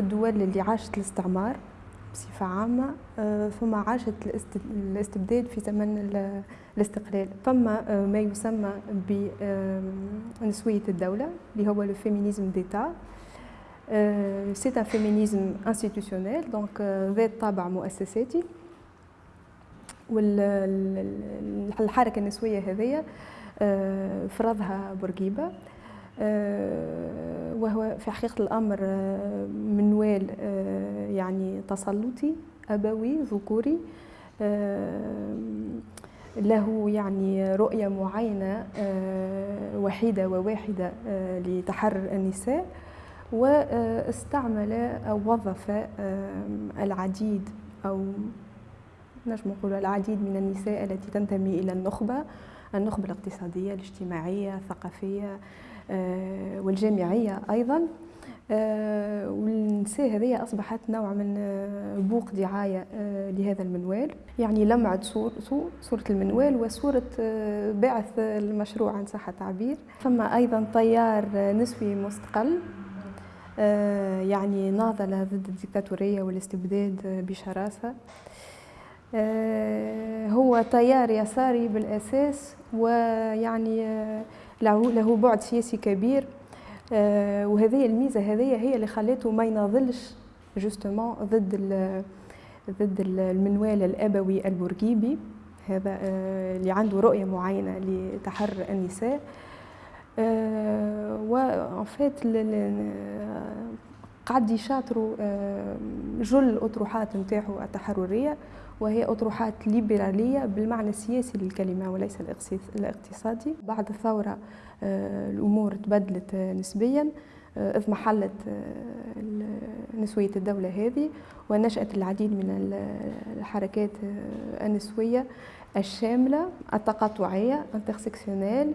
الدول اللي عاشت الاستعمار بصفة عامة ثم عاشت الاستبداد في زمن الاستقلال. فما ما يسمى بنسوية الدولة اللي هو لو فيمينيزم ديتا سي ان فيمينيزم انستيتيوشنيل دونك ذات طابع مؤسساتي. والحركة النسوية هذية فرضها بورقيبة. وهو في حقيقة الأمر منوال يعني تسلطي أبوي ذكوري له يعني رؤية معينة وحيدة وواحدة لتحرر النساء واستعمل أو وظف العديد أو نجم نقول العديد من النساء التي تنتمي إلى النخبة النخبة الاقتصادية الاجتماعية الثقافية والجامعية أيضا. والنساء هذه أصبحت نوع من بوق دعاية لهذا المنوال. يعني لمعت صورته صورة المنوال وصورة باعث المشروع عن صح التعبير ثم أيضا تيار نسوي مستقل. يعني ناضل ضد الديكتاتورية والاستبداد بشراسة. هو تيار يساري بالأساس ويعني له بعد سياسي كبير. وهذه الميزة هذه هي اللي خلته ما يناضلش جوستومون ضد ضد المنوال الأبوي البورقيبي. هذا اللي عنده رؤية معينة لتحرر النساء. وان فيت قعد يشاطروا جل الأطروحات نتاعو التحررية. وهي أطروحات ليبرالية بالمعنى السياسي للكلمة وليس الاقتصادي. بعد الثورة الأمور تبدلت نسبيا إذ محلت نسوية الدولة هذه ونشأت العديد من الحركات النسوية الشاملة التقاطعية انترسكسيونيل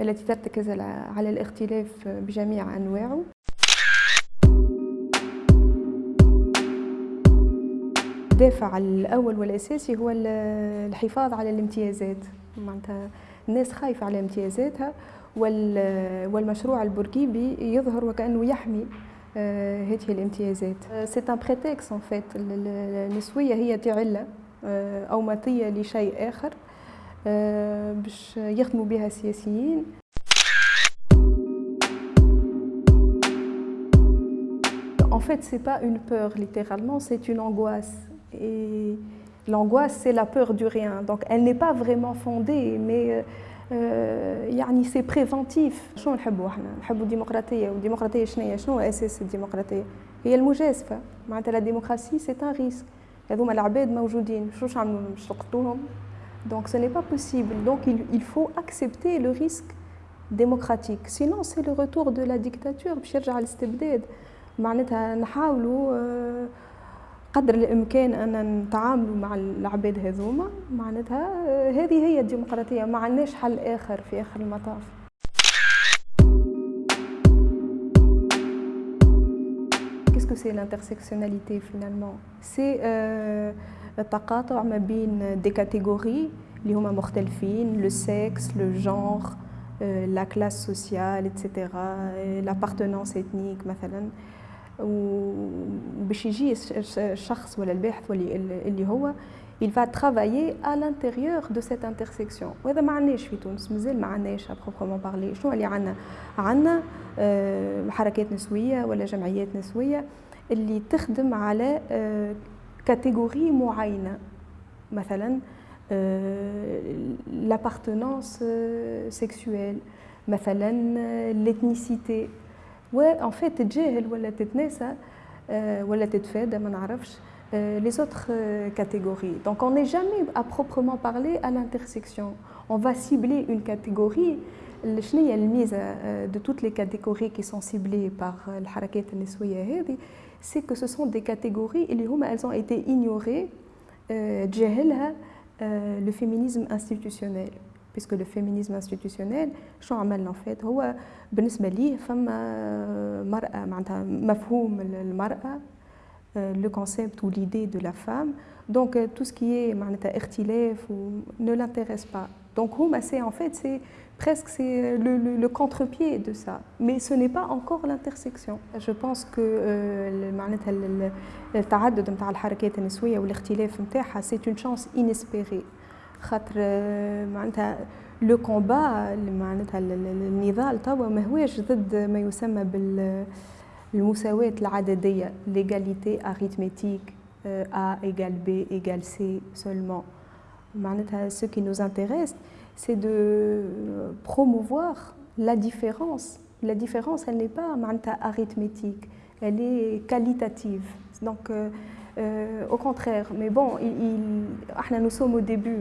التي ترتكز على الاختلاف بجميع أنواعه. الدافع الأول والأساسي هو الحفاظ على الامتيازات. معناتها الناس خايفة على امتيازاتها والمشروع البوركيبي يظهر وكأنه يحمي هذه الامتيازات. سي ان بريتكس ان فيت النسوية هي تعلة أو مطية لشيء آخر باش يخدموا بها السياسيين. En fait, c'est pas une peur littéralement, c'est une angoisse. Et l'angoisse, c'est la peur du rien. Donc, elle n'est pas vraiment fondée, mais يعني سي بريفونتيف شنو نحبوا احنا نحبوا الديمقراطيه والديمقراطيه شنو شنو اساس الديمقراطيه هي المجازفه معناتها لا ديموكراسي سي ان ريسك هذوما العباد موجودين شو نعملوا باش نقتلوهم Donc ce n'est pas possible. Donc il, il, faut accepter le risque démocratique. Sinon c'est le retour de la dictature باش يرجع الاستبداد. معناتها نحاولوا قدر الإمكان أن نتعاملوا مع العباد هذوما. معناتها هذه هي الديمقراطية ما عندناش حل آخر في آخر المطاف. Que c'est l'intersectionnalité finalement? C'est euh, التقاطع ما بين دي كاتيجوري اللي هما مختلفين لو سكس لو جونغ لا كلاس سوسيال اتسيتيرا لابارتونونس اثنيك مثلا وباش يجي الشخص ولا الباحث اللي هو il va travailler à l'intérieur de cette intersection وهذا ما عندناش في تونس مازال ما عندناش بروبرمون بارلي شنو اللي عندنا عندنا حركات نسويه ولا جمعيات نسويه اللي تخدم على كاتيجوري معينه مثلا l'appartenance sexuelle مثلا l'ethnicité وان فيت تتجاهل ولا تتناسى ولا تتفادى ما نعرفش les autres catégories. Donc on n'est jamais à proprement parler à l'intersection. On va cibler une catégorie شنو هي الميزة de toutes les catégories qui sont ciblées par الحركات النسوية هذه c'est que ce sont des catégories اللي هما elles ont été ignorées تجاهلها le féminisme institutionnel puisque le féminisme institutionnel شنو عملنا en fait هو بالنسبة ليه فما مرأة معناتها مفهوم المرأة le concept ou l'idée de la femme. Donc tout ce qui est ou ne l'intéresse pas. Donc c'est en fait c'est presque c'est le, le, le contre-pied de ça. Mais ce n'est pas encore l'intersection. Je pense que معناتها التعدد نتاع الحركات النسويه والاختلاف نتاعها سي اون شانس انيسبيري خاطر معناتها لو كومبا معناتها النضال توا ما هوش ضد ما يسمى بالمساواة العددية l'égalité arithmétique A égale B égale C seulement معناتها ce qui nous intéresse c'est de promouvoir la différence. La différence, elle n'est pas arithmétique, elle est qualitative. Donc, euh, euh, au contraire, mais bon, nous sommes au début,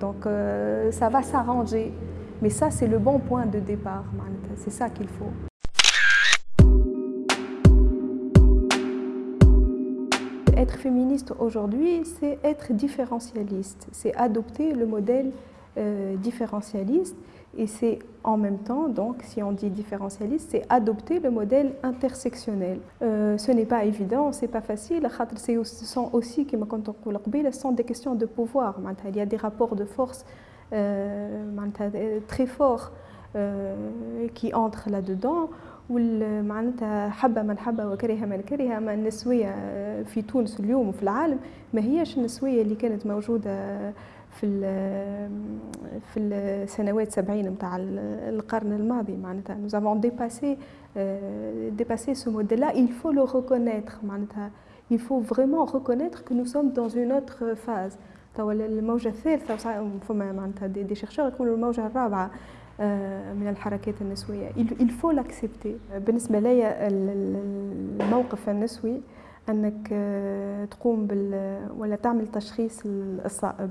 donc euh, ça va s'arranger. Mais ça, c'est le bon point de départ, c'est ça qu'il faut. être féministe aujourd'hui, c'est être différentialiste, c'est adopter le modèle euh, différentialiste et c'est en même temps, donc si on dit différentialiste, c'est adopter le modèle intersectionnel. Euh, ce n'est pas évident, c'est pas facile, ce sont aussi, comme ce sont des questions de pouvoir. Il y a des rapports de force euh, très forts qui entrent là-dedans. معناتها حبه من حبه وكره من كره ما النسويه في تونس اليوم وفي العالم ما هيش النسويه اللي كانت موجوده في في السنوات 70 نتاع القرن الماضي معناتها. Nous avons dépassé dépassé ce modèle là il faut le reconnaître معناتها. Il faut vraiment reconnaître que nous sommes dans une autre phase. توا الموجة الثالثة فما معناتها دي شيرشور يقولوا الموجة الرابعة من الحركات النسوية. Il faut l'accepter. بالنسبة لي الموقف النسوي أنك تقوم بال ولا تعمل تشخيص الصائب.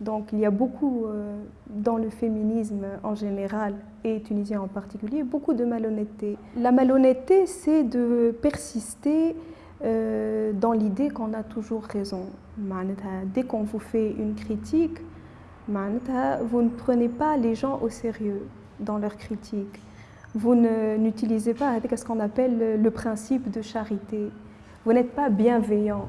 Donc il y a beaucoup euh, dans le féminisme en général et tunisien en particulier, beaucoup de malhonnêteté. La malhonnêteté, c'est de persister euh, dans l'idée qu'on a toujours raison. Dès qu'on vous fait une critique, vous ne prenez pas les gens au sérieux dans leur critique vous n'utilisez pas ce qu'on appelle le principe de charité. Vous n'êtes pas bienveillant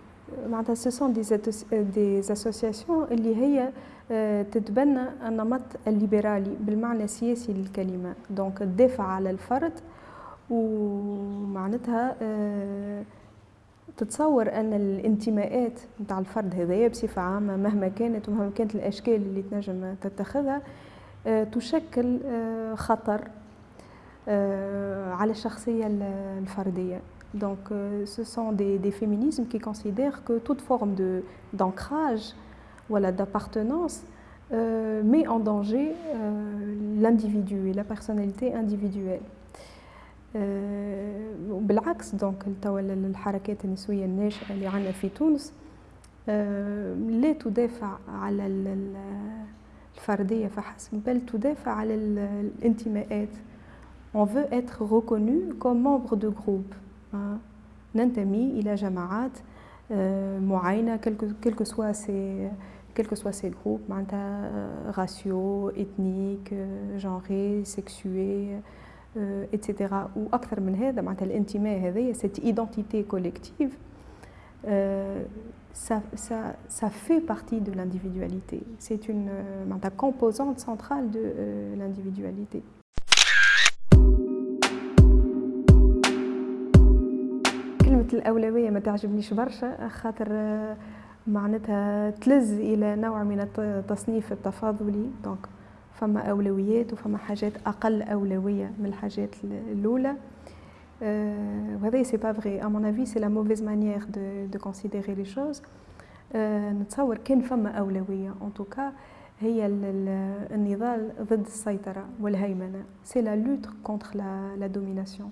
ce sont des, des associations اللي هي تتبنى النمط الليبرالي بالمعنى السياسي للكلمة. دونك تدافع على الفرد ومعناتها تتصور أن الانتماءات نتاع الفرد هذايا بصفة عامة مهما كانت ومهما كانت الأشكال اللي تنجم تتخذها تشكل خطر على الشخصية الفردية. Donc, euh, ce sont des, des, féminismes qui considèrent que toute forme d'ancrage, voilà, d'appartenance, euh, met en danger euh, l'individu et la personnalité individuelle. بالعكس دونك الحركات النسويه الناشئه اللي عندنا في تونس لا تدافع على الفرديه فحسب بل تدافع على الانتماءات on veut être reconnu comme membre de groupe ننتمي إلى جماعات معينة quel que soit ces quels que soient ces groupes معناتها raciaux, ethniques, genrés, sexués, etc. وأكثر من هذا معناتها الانتماء هذايا cette identité collective ça, ça, ça fait partie de l'individualité. C'est une euh, composante centrale de euh, L'individualité. الأولوية ما تعجبنيش برشا خاطر معناتها تلز إلى نوع من التصنيف التفاضلي. دونك فما أولويات وفما حاجات أقل أولوية من الحاجات الأولى. وهذا سي با فغي ا مون افي سي لا موفيز مانيير دو دو كونسيديري لي شوز نتصور كان فما أولوية. ان توكا هي النضال ضد السيطرة والهيمنة. سي لا لوت كونتر لا دوميناسيون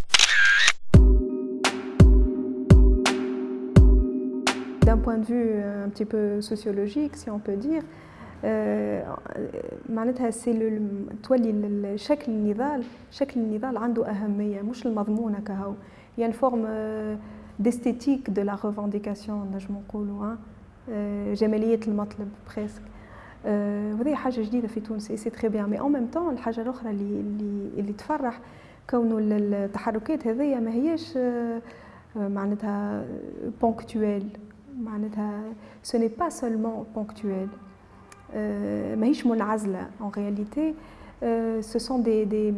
d'un point de vue un petit peu sociologique si on peut dire معناتها سي تولي شكل النضال شكل النضال عنده اهميه مش المضمون كهو يعني فورم ديستيتيك دو لا ريفانديكاسيون نجم نقولوا جماليه المطلب بريسك وهذه حاجه جديده في تونس سي تري بيان مي اون ميم طون الحاجه الاخرى اللي اللي اللي تفرح كونه التحركات هذيا ما هياش معناتها بونكتويل ce n'est pas seulement ponctuel. Euh, en réalité, euh, ce sont des,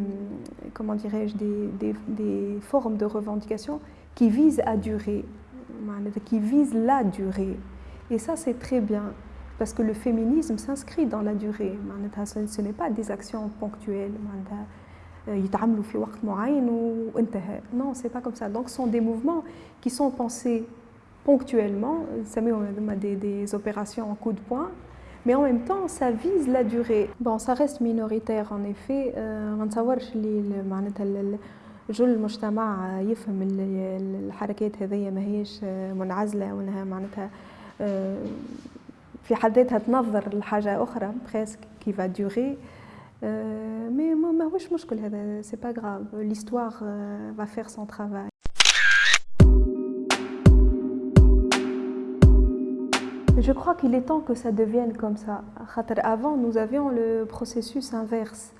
comment des, formes de revendication qui visent à durer, qui visent la durée. Et ça, c'est très bien, parce que le féminisme s'inscrit dans la durée. Ce n'est pas des actions ponctuelles. Euh, non, c'est pas comme ça. Donc, ce sont des mouvements qui sont pensés ponctuellement des, des opérations en coup de poing mais en même temps ça vise la durée bon ça reste minoritaire en effet ما نتصورش اللي معناتها جل المجتمع يفهم الحركات هذيا ماهيش منعزله وانها معناتها في حد ذاتها تنظر لحاجه اخرى بريسك كي فا دوغي مي ماهوش مشكل هذا سي با غراف ليستوار va faire son travail Je crois qu'il est temps que ça devienne comme ça. Avant, nous avions le processus inverse.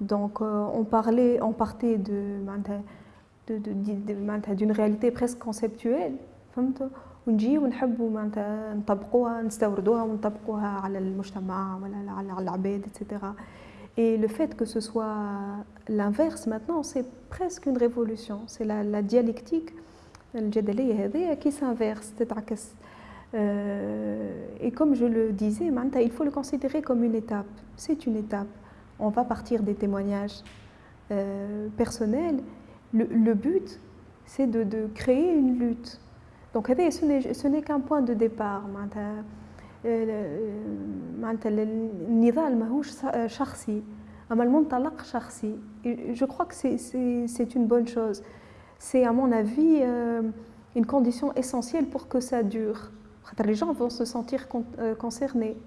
Donc, euh, on, parlait, on partait de, d'une réalité presque conceptuelle. ونجي ونحبوا معناتها نطبقوها نستوردوها ونطبقوها على المجتمع ولا على العباد etc. Et le fait que ce soit l'inverse maintenant, c'est presque une révolution. C'est la, la dialectique الجدلية هذه qui s'inverse تتعكس euh, et comme je le disais, il faut le considérer comme une étape. C'est une étape. On va partir des témoignages euh, personnels. Le, but, c'est de, créer une lutte. Donc ce n'est qu'un point de départ. je crois que c'est une bonne chose c'est à mon avis euh, une condition essentielle pour que ça dure les gens vont se sentir euh, concernés.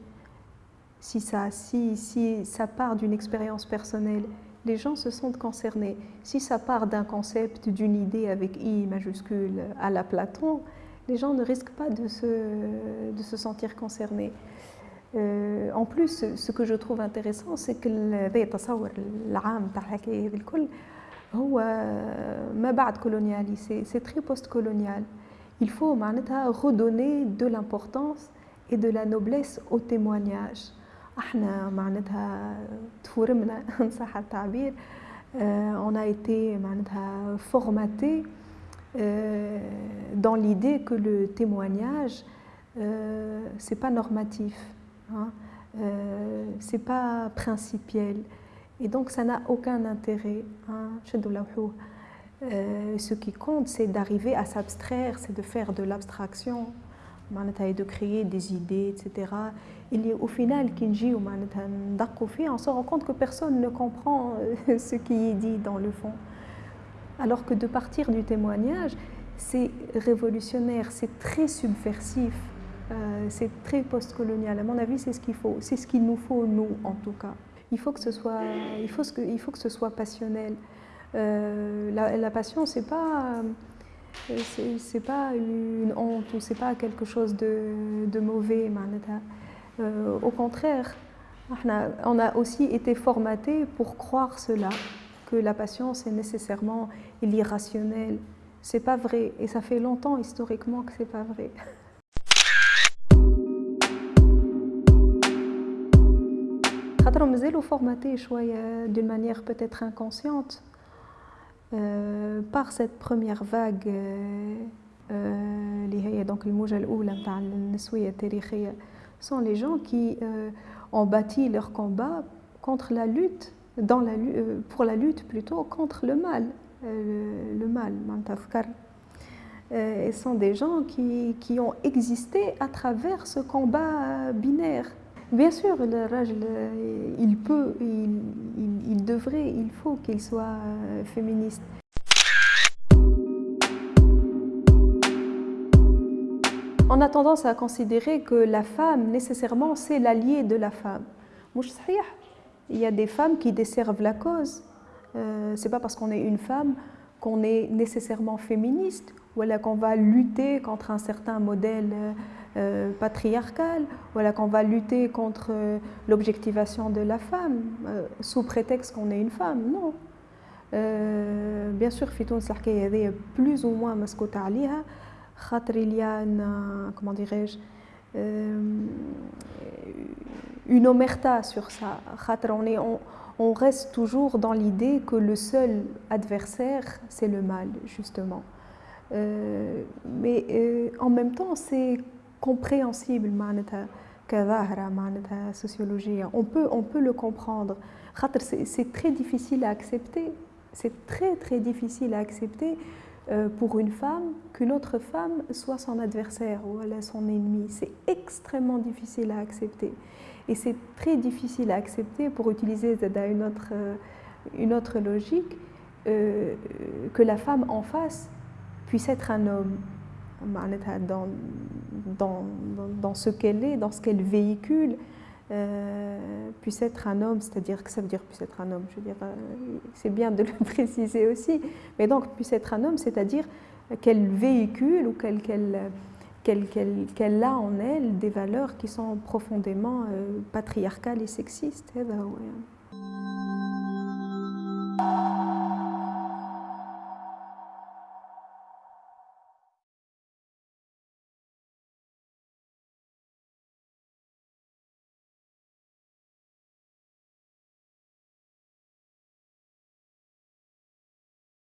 Si ça, si, si ça part d'une expérience personnelle, les gens se sentent concernés. Si ça part d'un concept, d'une idée avec I majuscule à la Platon, les gens ne risquent pas de se, de se sentir concernés. Euh, en plus, ce que je trouve intéressant, c'est que c'est très post-colonial il faut redonner de l'importance et de la noblesse au témoignage. On a été formaté euh, dans l'idée que le témoignage euh, c'est pas normatif hein, euh, c'est pas principiel. Et donc ça n'a aucun intérêt hein. Euh, ce qui compte, c'est d'arriver à s'abstraire, c'est de faire de l'abstraction, et de créer des idées, etc. A, au final, on se rend compte que personne ne comprend euh, ce qui est dit dans le fond. Alors que de partir du témoignage, c'est révolutionnaire, c'est très subversif, euh, c'est très postcolonial. À mon avis, c'est ce qu'il faut, c'est ce qu'il nous faut, nous, en tout cas. Il faut que ce soit, il faut que, il faut que ce soit passionnel. Euh, la, passion, c'est pas c'est pas une honte ou c'est pas quelque chose de, mauvais. Euh, au contraire, on a aussi été formaté pour croire cela, que la patience est nécessairement l'irrationnel. C'est pas vrai et ça fait longtemps historiquement que c'est pas vrai. formaté d'une manière peut-être inconsciente euh, par cette première vague اللي هي دونك الموجة الأولى نتاع النسوية التاريخية sont les gens qui euh, ont bâti leur combat contre la lutte dans la, euh, pour la lutte plutôt contre le mal euh, le mal euh, et sont des gens qui, qui ont existé à travers ce combat binaire Bien sûr, le il peut, il, devrait, il faut qu'il soit féministe. On a tendance à considérer que la femme, nécessairement, c'est l'allié de la femme. Il y a des femmes qui desservent la cause. Euh, c'est pas parce qu'on est une femme qu'on est nécessairement féministe ou qu'on va lutter contre un certain modèle euh, patriarcal, ou qu'on va lutter contre euh, l'objectivation de la femme euh, sous prétexte qu'on est une femme. Non. Euh, bien sûr, Fitoun Sarkei plus ou moins a une, comment dirais-je, une omerta sur ça. On, est, on reste toujours dans l'idée que le seul adversaire, c'est le mal, justement. Euh, mais euh, en même temps, c'est compréhensible, sociologie. On peut, on peut le comprendre. C'est très difficile à accepter. C'est très très difficile à accepter euh, pour une femme qu'une autre femme soit son adversaire ou son ennemi. C'est extrêmement difficile à accepter. Et c'est très difficile à accepter, pour utiliser une autre, une autre logique, que la femme en face puisse être un homme dans, dans, dans ce qu'elle est, dans ce qu'elle véhicule, euh, puisse être un homme, c'est-à-dire que ça veut dire puisse être un homme, je veux dire, euh, c'est bien de le préciser aussi, mais donc puisse être un homme, c'est-à-dire qu'elle véhicule ou qu'elle a en elle des valeurs qui sont profondément euh, patriarcales et sexistes. Eh ben.